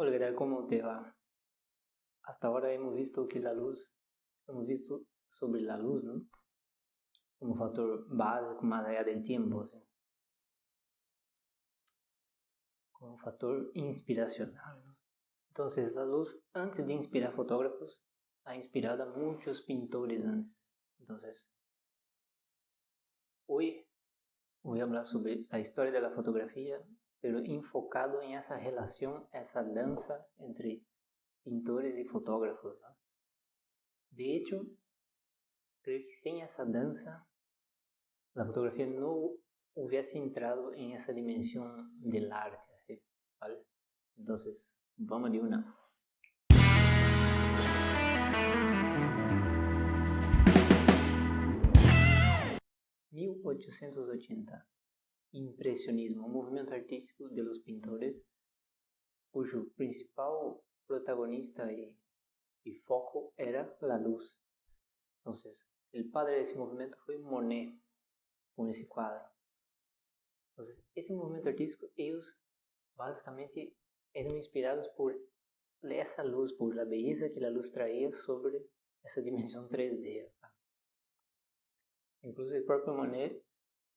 Hola, ¿qué tal? ¿Cómo te va? Hasta ahora hemos visto que la luz, hemos visto sobre la luz, ¿no? Como factor básico más allá del tiempo, ¿sí? como factor inspiracional. ¿no? Entonces, la luz, antes de inspirar fotógrafos, ha inspirado a muchos pintores antes. Entonces, hoy voy a hablar sobre la historia de la fotografía pero enfocado en esa relación, esa danza entre pintores y fotógrafos. ¿no? De hecho, creo que sin esa danza, la fotografía no hubiese entrado en esa dimensión del arte. ¿sí? ¿Vale? Entonces, vamos de una. ¿1880? Impressionismo, um movimento artístico de los pintores cujo principal protagonista y foco era la luz. Entonces, el padre de ese movimiento fue Monet con ese cuadro. Entonces, ese movimiento artístico, ellos básicamente eran inspirados por essa luz, por la belleza que la luz traía sobre essa dimensão 3D. Incluso el propio Monet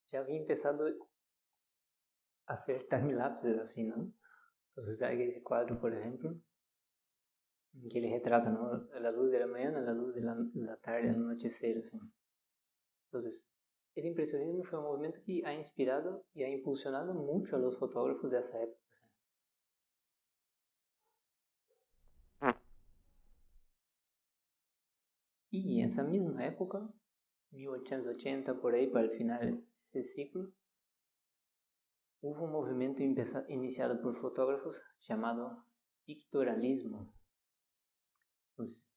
já havia empezado hacer time-lapses así, ¿no? Entonces hay ese cuadro, por ejemplo, que le retrata, ¿no? La luz de la mañana, la luz de la, la tarde, el anochecer, así. Entonces, el impresionismo fue un movimiento que ha inspirado y ha impulsionado mucho a los fotógrafos de esa época. Y en esa misma época, 1880 por ahí, para el final de ese ciclo, houve um movimento iniciado por fotógrafos chamado pictorialismo.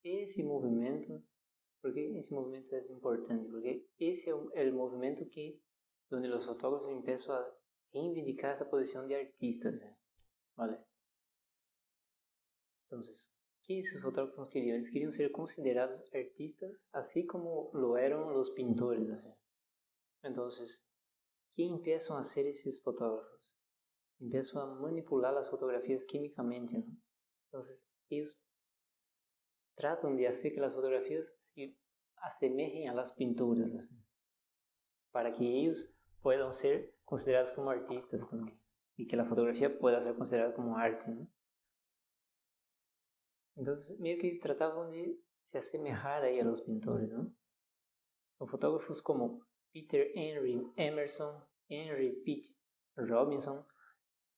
esse movimento, por que esse movimento é importante? Porque esse é o, movimento que, onde os fotógrafos começam a reivindicar essa posição de artistas, ¿vale? Então, o que esses fotógrafos queriam? Eles queriam ser considerados artistas, assim como lo eram os pintores, assim. ¿Qué empiezan a hacer esos fotógrafos? Empiezan a manipular las fotografías químicamente. Entonces, ellos tratan de hacer que las fotografías se asemejen a las pinturas, para que ellos puedan ser considerados como artistas también, y que la fotografía pueda ser considerada como arte. Entonces, medio que ellos trataban de se asemejar ahí a los pintores, ¿no? Los fotógrafos como Peter Henry Emerson, Henry Pitt Robinson,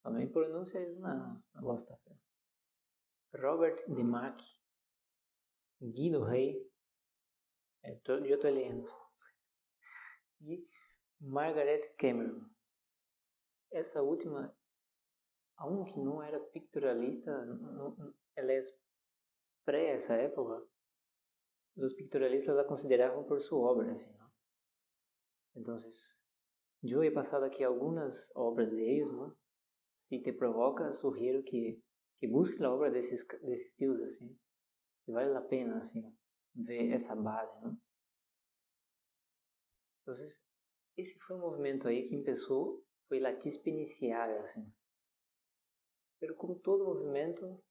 também pronuncia isso na, bosta. Robert DeMack, Guido Rey, é, tô, eu estou lendo, e Margaret Cameron. Essa última, a um que não era pictorialista, não, ela é pré essa época, os pictorialistas a consideravam por sua obra, assim, Entonces, yo he pasado aquí algunas obras de ellos. Si te provoca, sugiero que, que la obra de ese, de. Que vale la pena, ver esa base. Entonces, esse foi um movimento aí que começou, foi a chispa inicial, assim. Pero como todo movimento,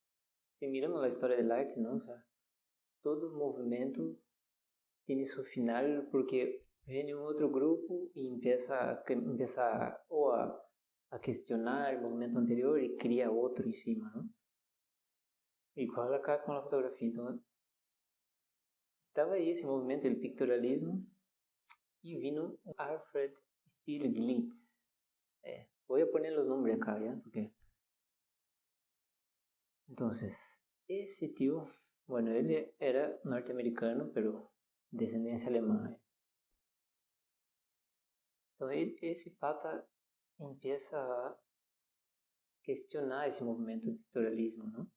se miramos a história da arte, não, sea, todo movimento tem seu final porque viene un otro grupo y empieza, empieza o a, a cuestionar el movimiento anterior y crea otro encima, ¿no? Igual acá con la fotografía. Entonces, estaba ahí ese movimiento del pictorialismo y vino Alfred Stieglitz. Eh, voy a poner los nombres acá, ¿ya? Porque... Entonces, ese tío, bueno, él era norteamericano, pero descendencia alemana. Então esse pata empieza a questionar esse movimento do pictorialismo, não?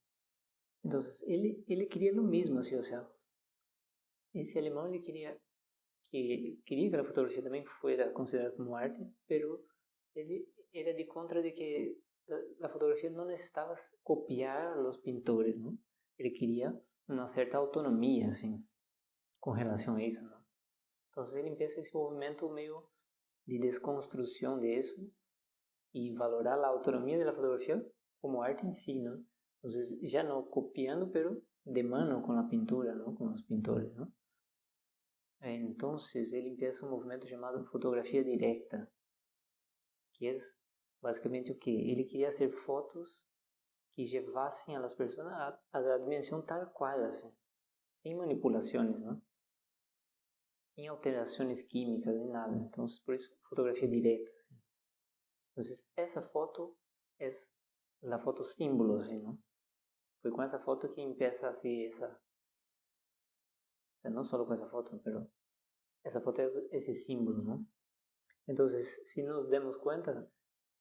Então ele ele queria lo mesmo, assim, ou seja, esse alemão ele queria que queria que a fotografia também fosse considerada como arte, pero ele era de contra de que a fotografia não necessitava copiar os pintores, não? Ele queria uma certa autonomia, assim, com relação a isso, não? Então ele empieza esse movimento meio de desconstrução disso e valorar a autonomia da fotografia como arte em si, não? Entonces, ya no copiando, pero de mano con la pintura, ¿no? Con los pintores, ¿no? Entonces, él empieza un movimiento llamado fotografía directa, que es básicamente o que ele queria hacer fotos que levassem as pessoas a, a dimensão tal qual, assim, sem manipulações, não? Sem alterações químicas nem nada. Então, por isso, fotografia direta. Então, essa foto é a foto símbolo, assim, não? Foi com essa foto que empieza assim essa, não só com essa foto, mas essa foto é esse símbolo, não? Então, se nos demos conta,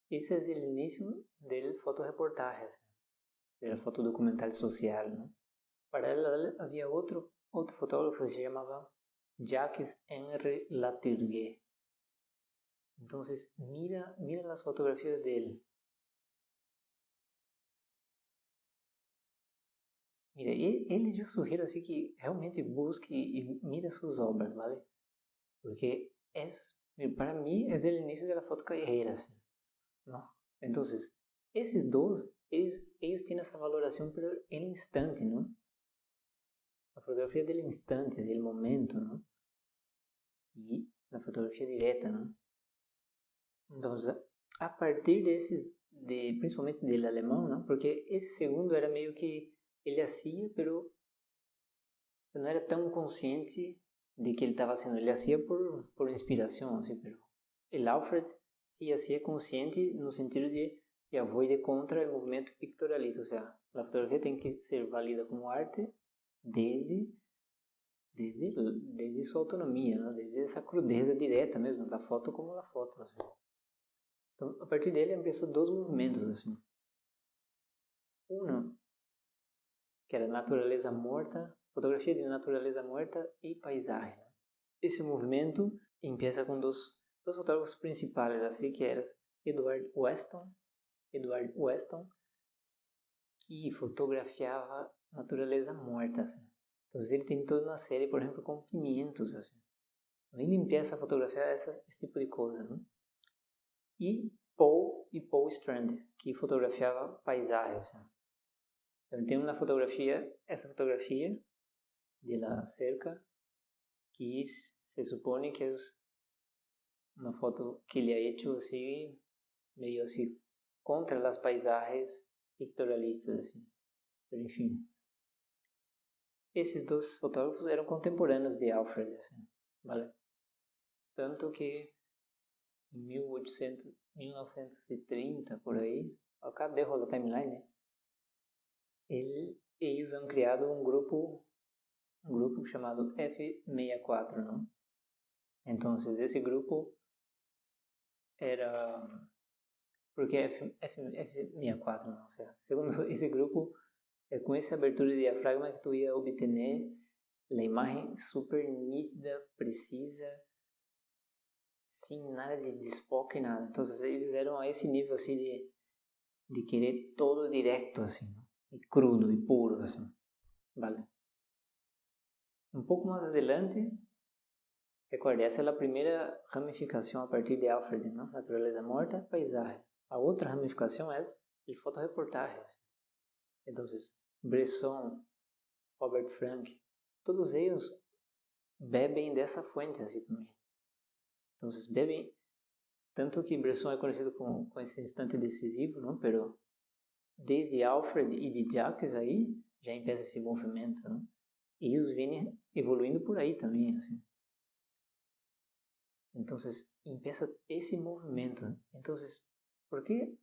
esse é o início do fotoreportaje, da fotodocumental social, não? Para ela havia outro outro fotógrafo que se chamava Jacques Henri Latourguet. Então, mira, mira as fotografias dele. Mira, ele eu sugiro assim que realmente busque e mire suas obras, ¿vale? Porque é, para mim, é o início da foto carreira, assim, não? Então, esses dois, eles, eles têm essa valoração pelo instante, não? A fotografia do instante, do momento, não? E a fotografia direta, não? Então, a partir desses, de, principalmente do alemão, não? Porque esse segundo era meio que ele hacía, pero não era tão consciente de que ele estava haciendo. Ele hacía por, por inspiração, assim, pero el Alfred sí hacía consciente no sentido de ya voy de contra el movimento pictorialista, o sea, la fotografía tem que ser válida como arte desde desde desde sua autonomia, né? desde essa crudeza direta mesmo da foto como a foto. Assim. Então, a partir dele, começou dois movimentos assim. Um que era natureza morta, fotografia de natureza morta e paisagem. Esse movimento começa com dois, dois fotógrafos principais, assim que eram Edward Weston, Edward Weston, que fotografiava natureza morta. Assim. Então ele tem toda uma série, por exemplo, com pimientos. Assim. Então, ele começa a fotografiar essa, esse tipo de coisa. Né? E Paul e Paul Strand, que fotografiava paisagens. Assim. Então, tem uma fotografia, essa fotografia de la cerca, que se supone que é uma foto que ele ha hecho assim, meio assim, contra as paisagens pictorialistas, assim. Enfim. Esses dois fotógrafos eram contemporâneos de Alfred, assim, vale? Tanto que em 1800, 1930, por aí, cadê o timeline, né? ele, eles han criado um grupo um grupo chamado F64, não? Então, esse grupo era porque F, F, F64, não, sei. segundo esse grupo, é com essa abertura de diafragma que tu ia obter a imagem super nítida, precisa, sem nada de desfoque, nada. Então, eles eram a esse nível assim de, de querer todo direto, assim, não? y crudo y puro, así. ¿Vale? Un poco más adelante, recuerde, essa é a primeira ramificação a partir de Alfred, não? Natureza morta, paisagem. A outra ramificação é de fotoreportagens. Então, Bresson, Robert Frank, todos eles bebem dessa fonte, assim também. Então, bebem, tanto que Bresson é conhecido com, com esse instante decisivo, não? Pero desde Alfred e de Jacques aí, já empieza esse movimento, né? E os vêm evoluindo por aí também, assim. Então, empieza esse movimento. Então, por que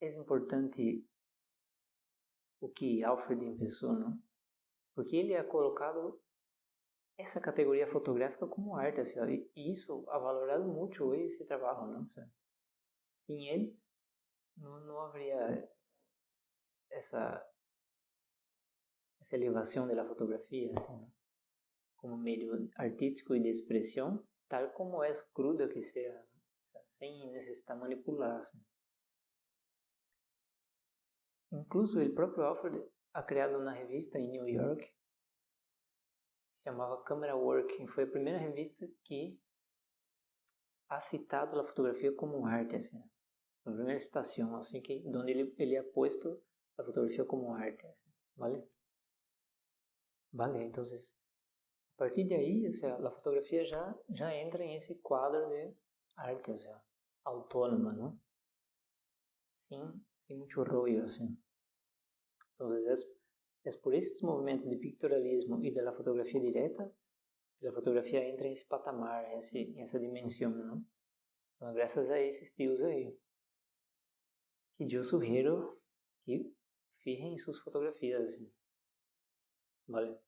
é importante o que Alfred começou, não? Porque ele é colocado essa categoria fotográfica como arte, assim, e isso ha valorado muito hoje esse trabalho, não? Sem ele, não, não haveria essa essa elevação da fotografia assim, como meio artístico e de expressão, tal como é cruda que seja, sem necessitar manipular. Assim. Incluso o próprio Alfred ha criado uma revista em New York chamava Camera Work, foi a primeira revista que ha citado a fotografia como arte, assim, a primeira citação, assim que onde ele ele ha posto la fotografía como arte, ¿vale? Vale, entonces, a partir o sea, la fotografía ya, ya entra en ese cuadro de arte, o sea, autónoma, ¿no? Sin, sin mucho rollo, así. Entonces, es, es por esos movimientos de pictorialismo y de la fotografía directa que la fotografía entra en ese patamar, en, ese, en esa dimensión, ¿no? Entonces, gracias a esses tios aí, que eu sugiro que fijem em suas fotografias, assim. Vale?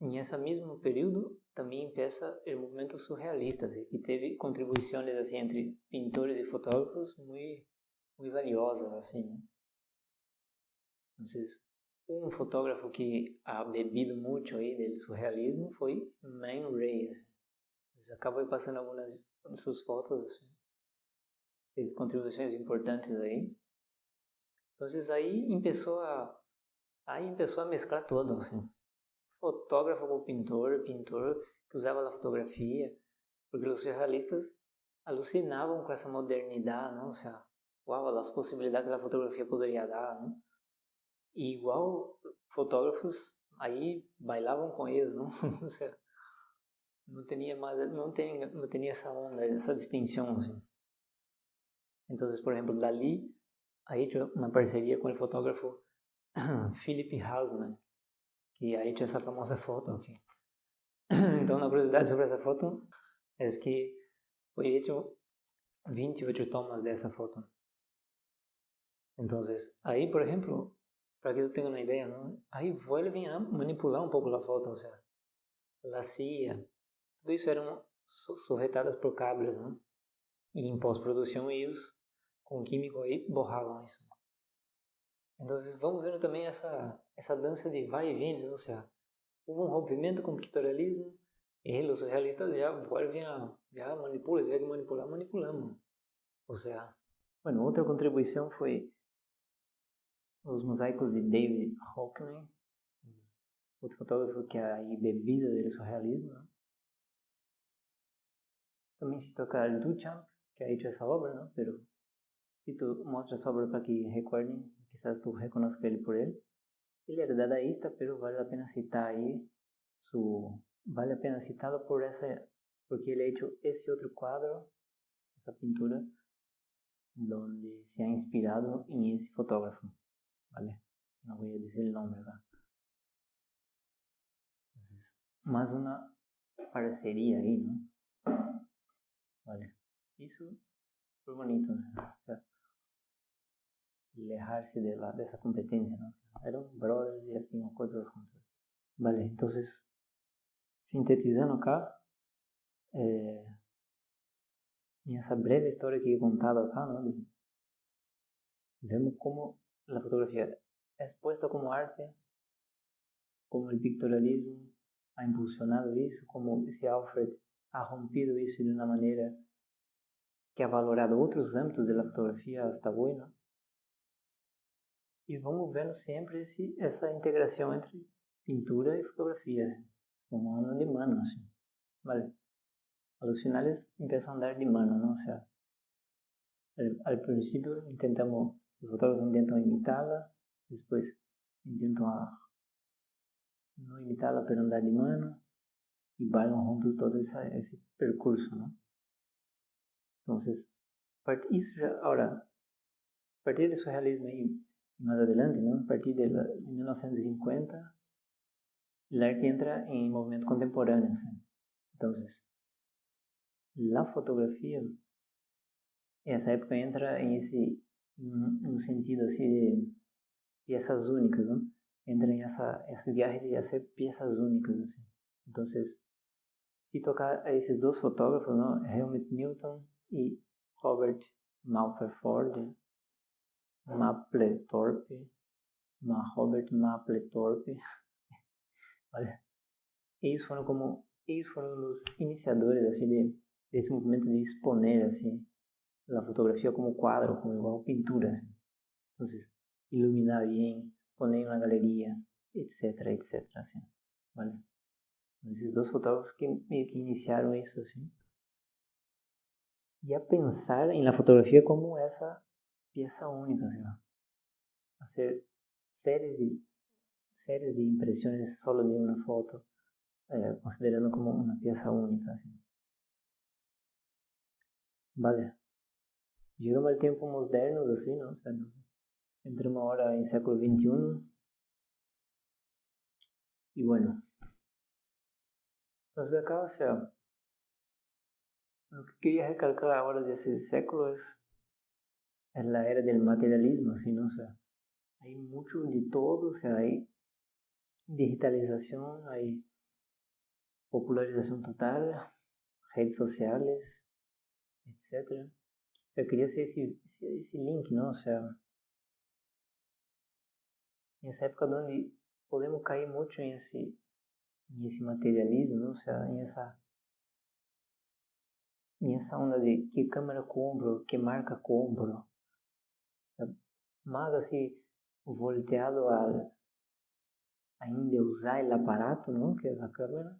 Em esse mesmo período também empieza o movimento surrealista, assim, que teve contribuições assim entre pintores e fotógrafos muito muito valiosas assim. Né? Então, um fotógrafo que ha bebido muito aí do surrealismo foi Man Ray. Assim. Acabou passando algumas de suas fotos, assim. teve contribuições importantes aí. Então, aí começou a aí começou a mesclar todo, assim fotógrafo como pintor, pintor que usava a fotografia, porque os surrealistas alucinavam com essa modernidade, não? Ou seja, uau, as possibilidades que a fotografia poderia dar, não? E igual fotógrafos aí bailavam com eles, não? Não tinha mais, não tinha, não tinha essa onda, essa distinção, assim. Então, por exemplo, Dali aí tinha uma parceria com o fotógrafo Philip Hasman, que aí tinha essa famosa foto aqui. Então, uma curiosidade sobre essa foto é que foi hecho 28 tomas dessa foto. Então, aí, por exemplo, para que eu tenha uma ideia, ¿no? aí vuelven a manipular um pouco a foto, ou seja, a CIA, tudo isso eram sujetadas por cables, ¿no? E em pós-produção eles, com químico aí, borravam isso. Então, vamos vendo também essa, essa dança de vai e vem, ou seja, houve um rompimento com o pictorialismo e os realistas já volvem a, já manipulam, tiver que manipular, manipulamos. Ou seja, bueno, outra contribuição foi os mosaicos de David Hockney, outro fotógrafo que é aí bebida do surrealismo. Né? Também se toca Duchamp, que ha hecho essa obra, ¿no? pero si tu mostras essa obra para que recordem quizás tú reconozcas ele por él. Él era dadaísta, pero vale la pena citar ahí su, vale la pena citarlo por esa, porque él ha hecho ese otro cuadro, esa pintura, donde se ha inspirado en ese fotógrafo, ¿vale? No voy a decir el nombre. Entonces, más una parcería ahí, ¿no? Vale. Eso fue bonito, o sea, alejarse de la, de esa competencia, ¿no? eran brothers y hacían cosas juntos. Vale, entonces, sintetizando acá, eh, en esa breve historia que he contado acá, ¿no? vemos cómo la fotografía es puesta como arte, como el pictorialismo ha impulsionado eso, como ese Alfred ha rompido eso de una manera que ha valorado otros ámbitos de la fotografía hasta hoy, ¿no? e vamos vendo sempre esse, essa integração entre pintura e fotografia, como andam de mano, assim. Vale. A los finales empiezan a andar de mano, ¿no? O sea, al, al principio intentamos, los fotógrafos intentan imitarla, después intentan a, no imitarla, pero andar de mano, y bailan juntos todo esa, ese percurso, ¿no? Entonces, já, ahora, a partir do surrealismo aí, más adelante, ¿no? a partir de, la, de 1950, el arte entra en movimiento contemporáneo. ¿sí? Entonces, la fotografía, esa época entra en ese un sentido así de piezas únicas, ¿no? Entra en esa, ese viaje de hacer piezas únicas. Así. Entonces, si toca a esos dos fotógrafos, ¿no? Helmut Newton y Robert Mapplethorpe, Mapplethorpe, Ma Robert Mapplethorpe, olha, eles foram como, eles foram os iniciadores assim de, desse movimento de exponer assim a fotografia como quadro, como igual pintura, assim. então iluminar bem, poner na galeria, etc, etc, assim, vale? Esses dois fotógrafos que meio que iniciaram isso assim. E a pensar em la fotografia como essa peça única, assim, hacer séries de séries de impressões solo de uma foto, eh, considerando como uma peça única, assim. Vale. Llegamos al tiempo moderno, así, ¿no? O sea, entramos ahora en século XXI. Y bueno. Entonces acá, o sea, lo que quería recalcar ahora de ese século es, es la era del materialismo, ¿sí, no? O sea, hay mucho de todo, o sea, hay digitalización, hay popularización total, redes sociales, etc. Eu queria ser esse, esse, esse link, seja, nessa época onde podemos cair muito em esse, em esse materialismo, seja, em essa, em essa onda de que câmera compro, que marca compro, mas assim, volteado a ainda usar o aparato, não? Que é a câmera,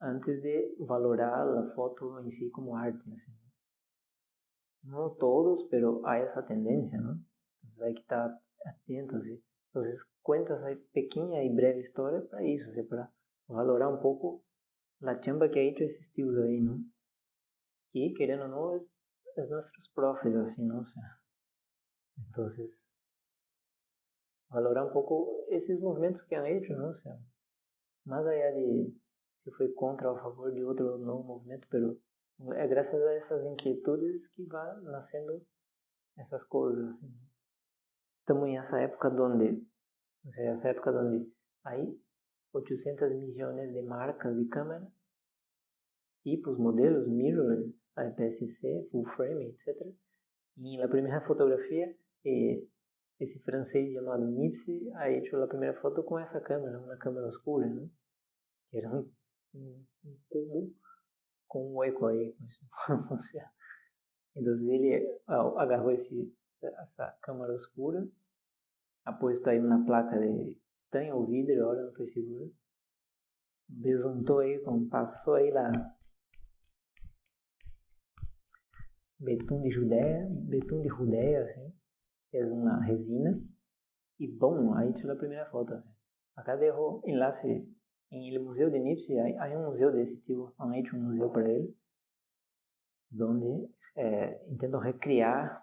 antes de valorar a foto em si como arte, assim. No todos, pero hay esa tendencia, ¿no? Entonces hay que estar atentos. ¿sí? Entonces cuento esa pequeña y breve historia para eso, ¿sí? para valorar un poco la chamba que ha hecho esos tíos ahí, ¿no? Y queriendo o no, es, es nuestros profes, así, ¿no? O sea, entonces, valorar un poco esos movimientos que han hecho, ¿no? O sea, más allá de si fue contra o a favor de otro nuevo movimiento, pero é graças a essas inquietudes que vai nascendo essas coisas. Assim. Estamos nessa época onde, ou seja, essa época onde aí 800 milhões de marcas de câmera, tipos, modelos, mirrorless, APS-C, full frame, etc. E na primeira fotografia, esse francês chamado Nipsey ha hecho a primeira foto com essa câmera, uma câmera escura, né? que era um, um cubo com um hueco aí. o sea, entonces ele agarrou esse, essa câmara escura, ha puesto aí uma placa de estanho ou vidro, agora não estou seguro. Besuntou aí, passou aí lá betum de Judéia, betum de Judéia, assim, uma resina e bom, aí tirou a primeira foto. Assim. Acá derrou enlace em el Museu de Nipsey há um museu desse tipo, han um museu para ele, onde é, recriar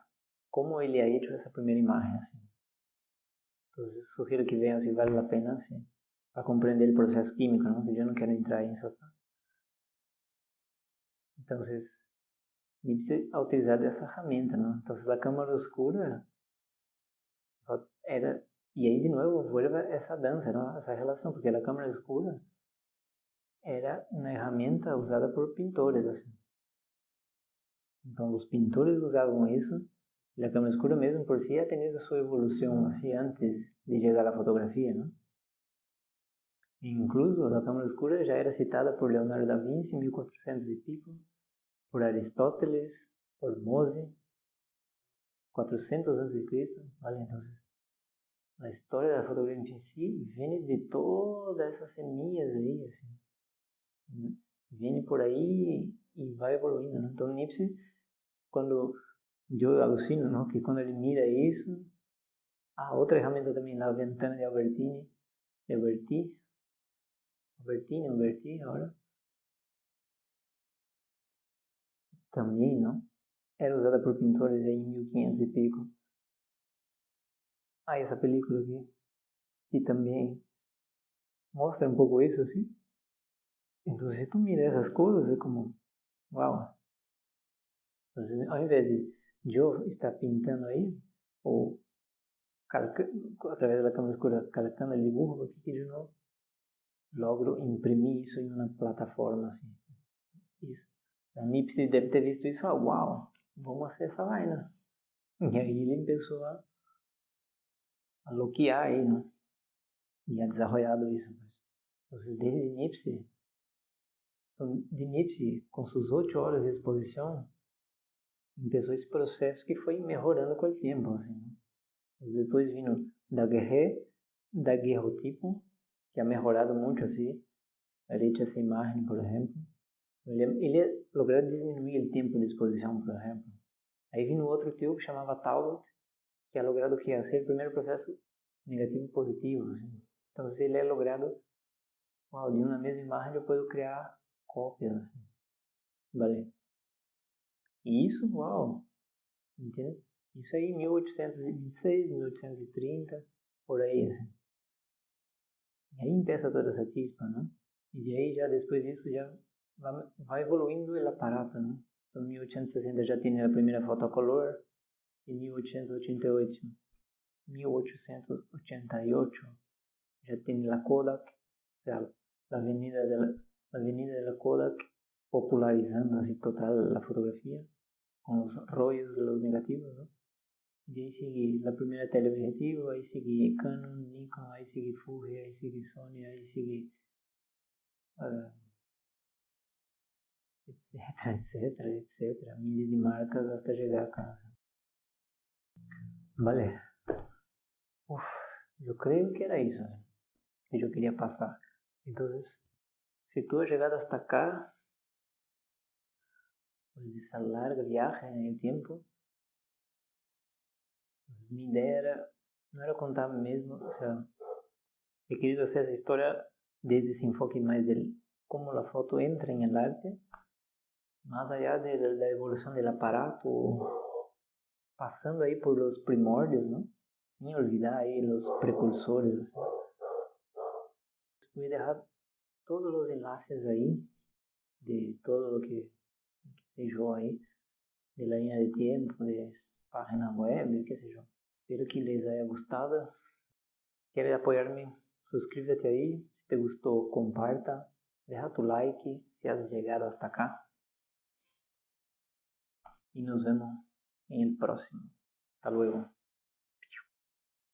como ele ha hecho essa primeira imagem. Assim. Então, sugiro que venham se vale a pena assim, para compreender o processo químico, não? que eu não quero entrar nisso acá. Então, Nipsey ha utilizado essa ferramenta. Não? Então, a câmara escura era y ahí de nuevo vuelve esa danza, ¿no? esa relación, porque la cámara oscura era una herramienta usada por pintores. Así. Entonces los pintores usaban eso. La cámara oscura mesmo por sí ha tenido su evolución así antes de llegar a la fotografía. ¿no? incluso la cámara oscura ya era citada por Leonardo da Vinci en 1400 y pico, por Aristóteles, por Mose, 400 a.C., ¿vale? Entonces, a história da fotografia em si vem de todas essas semilhas aí, assim. Vem por aí e vai evoluindo, né? Então, Nipsey, quando eu alucino, não? Que quando ele mira isso, a outra ferramenta também, na ventana de Albertini, de Alberti, Albertini, Alberti, agora, também, não? Era usada por pintores aí em 1500 e pico a essa película aqui, que também mostra um pouco isso, assim. Então, se tu mira essas coisas, é como, uau. Então, ao invés de eu estar pintando aí, ou através da câmera escura, calcando o dibujo, por que eu não logro imprimir isso em uma plataforma assim? Isso. A Nipsey deve ter visto isso e falou, uau, vamos fazer essa vaina. E aí ele começou a a lo que hay, ¿no? Y ha desarrollado. Pues. Entonces, desde Nipsey, de Nipsey, com suas oito horas de exposição, começou esse processo que foi melhorando com o tempo. Assim, né? Depois vindo da guerre, da guerrotipo, que ha melhorado muito assim, a hecho essa imagem, por exemplo. Ele, ele logrou diminuir o tempo de exposição, por exemplo. Aí vino outro teu que chamava Talbot, que é logrado que ia ser o primeiro processo negativo positivo. Assim. Então, se ele é logrado uau, de uma mesma imagem, eu posso criar cópias. Assim. Vale. E isso, uau, entende? Isso aí 1826, 1830, por aí, assim. E aí empieza toda essa chispa, né? E aí já depois disso já vai evoluindo o aparato, né? Então, em 1860 já tem a primeira foto a color, em 1888, 1888 já tem a Kodak, ou a avenida de la, avenida de la Kodak popularizando assim total a fotografia com os rollos de negativos, ¿no? Y ahí sigue la primera teleobjetivo, ahí sigue Canon, Nikon, ahí sigue Fuji, ahí sigue Sony, ahí sigue uh, etcétera, etcétera, etcétera, de marcas hasta llegar a casa. Vale. Uf, yo creo que era eso ¿eh? que yo quería pasar. Entonces, si tú has llegado hasta acá, pues esa larga viaje en el tiempo, pues mi idea era, no era contar mesmo, o sea, he querido hacer esa historia desde ese enfoque más del cómo la foto entra en el arte más allá de la evolución del aparato, pasando ahí por los primordios, ¿no? Sin olvidar ahí los precursores, así. Voy todos los enlaces ahí de todo lo que, que sé yo de la de tiempo, de página web, qué sé yo. Espero que les haya gustado. ¿Quieres apoyarme? Suscríbete ahí. Si te gustó, comparta. Deja tu like si has llegado hasta acá. y nos vemos en el próximo. Hasta luego.